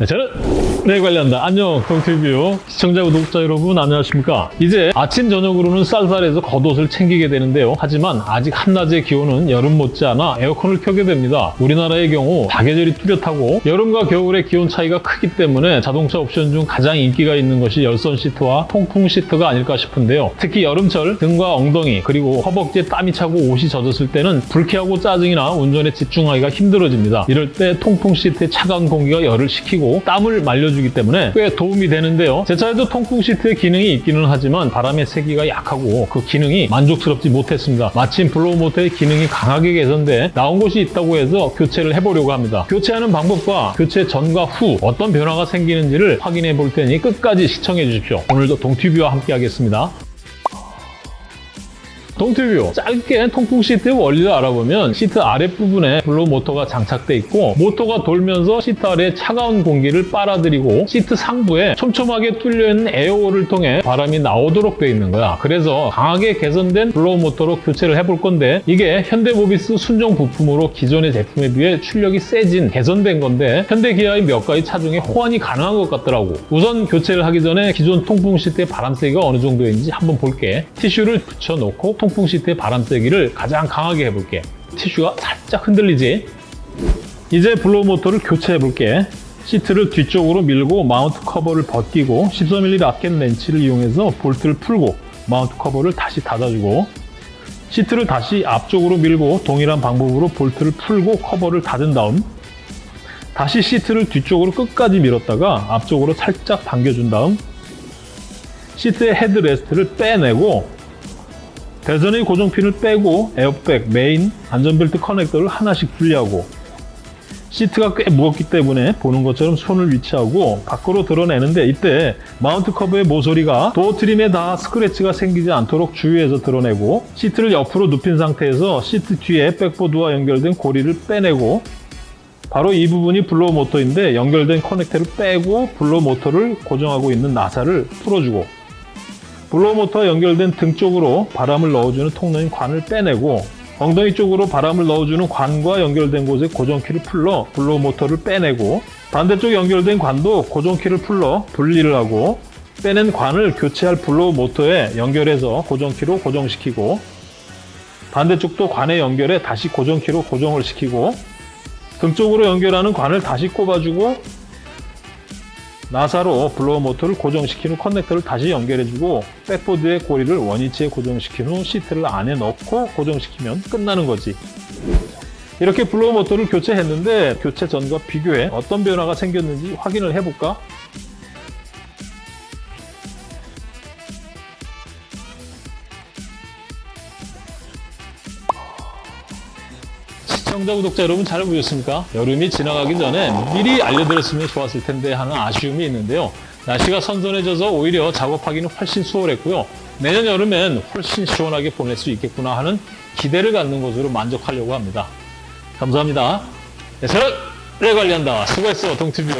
네, 저는 네 관련다. 안녕 동튜브 시청자 구독자 여러분 안녕하십니까? 이제 아침 저녁으로는 쌀쌀해서 겉옷을 챙기게 되는데요. 하지만 아직 한낮의 기온은 여름 못지않아 에어컨을 켜게 됩니다. 우리나라의 경우 사계절이 뚜렷하고 여름과 겨울의 기온 차이가 크기 때문에 자동차 옵션 중 가장 인기가 있는 것이 열선 시트와 통풍 시트가 아닐까 싶은데요. 특히 여름철 등과 엉덩이 그리고 허벅지에 땀이 차고 옷이 젖었을 때는 불쾌하고 짜증이나 운전에 집중하기가 힘들어집니다. 이럴 때 통풍 시트의 차가운 공기가 열을 식히고 땀을 말려주기 때문에 꽤 도움이 되는데요. 제 차에도 통풍 시트의 기능이 있기는 하지만 바람의 세기가 약하고 그 기능이 만족스럽지 못했습니다. 마침 blow 모터의 기능이 강하게 개선돼 나온 곳이 있다고 해서 교체를 해보려고 합니다. 교체하는 방법과 교체 전과 후 어떤 변화가 생기는지를 확인해 볼 테니 끝까지 시청해 주십시오. 오늘도 동튜브와 함께 하겠습니다. 동튜브. 짧게 통풍 시트의 원리를 알아보면 시트 아랫부분에 blow 모터가 장착돼 있고 모터가 돌면서 시트 아래에 차가운 공기를 빨아들이고 시트 상부에 촘촘하게 뚫려있는 air hole을 통해 바람이 나오도록 되어 있는 거야. 그래서 강하게 개선된 blow 모터로 교체를 해볼 건데 이게 현대모비스 순정 부품으로 기존의 제품에 비해 출력이 세진 개선된 건데 현대기아의 몇 가지 차종에 호환이 가능한 것 같더라고. 우선 교체를 하기 전에 기존 통풍 시트의 바람 세기가 어느 정도인지 한번 볼게. 티슈를 붙여놓고 통풍 시트의 바람 세기를 가장 강하게 해볼게. 티슈가 살짝 흔들리지? 이제 blow 모터를 교체해 볼게. 시트를 뒤쪽으로 밀고 마운트 커버를 벗기고 14mm ratchet 렌치를 이용해서 볼트를 풀고 마운트 커버를 다시 닫아주고 시트를 다시 앞쪽으로 밀고 동일한 방법으로 볼트를 풀고 커버를 닫은 다음 다시 시트를 뒤쪽으로 끝까지 밀었다가 앞쪽으로 살짝 당겨준 다음 시트의 headrest를 빼내고 대전의 고정핀을 빼고 에어백, 메인, 안전벨트 커넥터를 하나씩 분리하고 시트가 꽤 무겁기 때문에 보는 것처럼 손을 위치하고 밖으로 들어내는데 이때 마운트 커버의 모서리가 door trim에 닿아 스크래치가 생기지 않도록 주의해서 들어내고 시트를 옆으로 눕힌 상태에서 시트 뒤에 백보드와 연결된 고리를 빼내고 바로 이 부분이 blow 모터인데 연결된 커넥터를 빼고 blow 모터를 고정하고 있는 나사를 풀어주고 blow 모터와 연결된 등 쪽으로 바람을 넣어주는 통로인 관을 빼내고 엉덩이 쪽으로 바람을 넣어주는 관과 연결된 곳에 고정키를 풀러 blow 모터를 빼내고 반대쪽 연결된 관도 고정키를 풀러 분리를 하고 빼낸 관을 교체할 blow 모터에 연결해서 고정키로 고정시키고 반대쪽도 관에 연결해 다시 고정키로 고정을 시키고 등 쪽으로 연결하는 관을 다시 꼽아주고 나사로 blow 모터를 고정시킨 후 커넥터를 다시 연결해주고 백보드의 고리를 원위치에 고정시킨 후 시트를 안에 넣고 고정시키면 끝나는 거지. 이렇게 blow 모터를 교체했는데 교체 전과 비교해 어떤 변화가 생겼는지 확인을 해볼까? 시청자, 구독자 여러분 잘 보셨습니까? 여름이 지나가기 전에 미리 알려드렸으면 좋았을 텐데 하는 아쉬움이 있는데요. 날씨가 선선해져서 오히려 작업하기는 훨씬 수월했고요. 내년 여름엔 훨씬 시원하게 보낼 수 있겠구나 하는 기대를 갖는 것으로 만족하려고 합니다. 감사합니다. 네, 저는 내 관리한다. 수고했어, 동티뷰.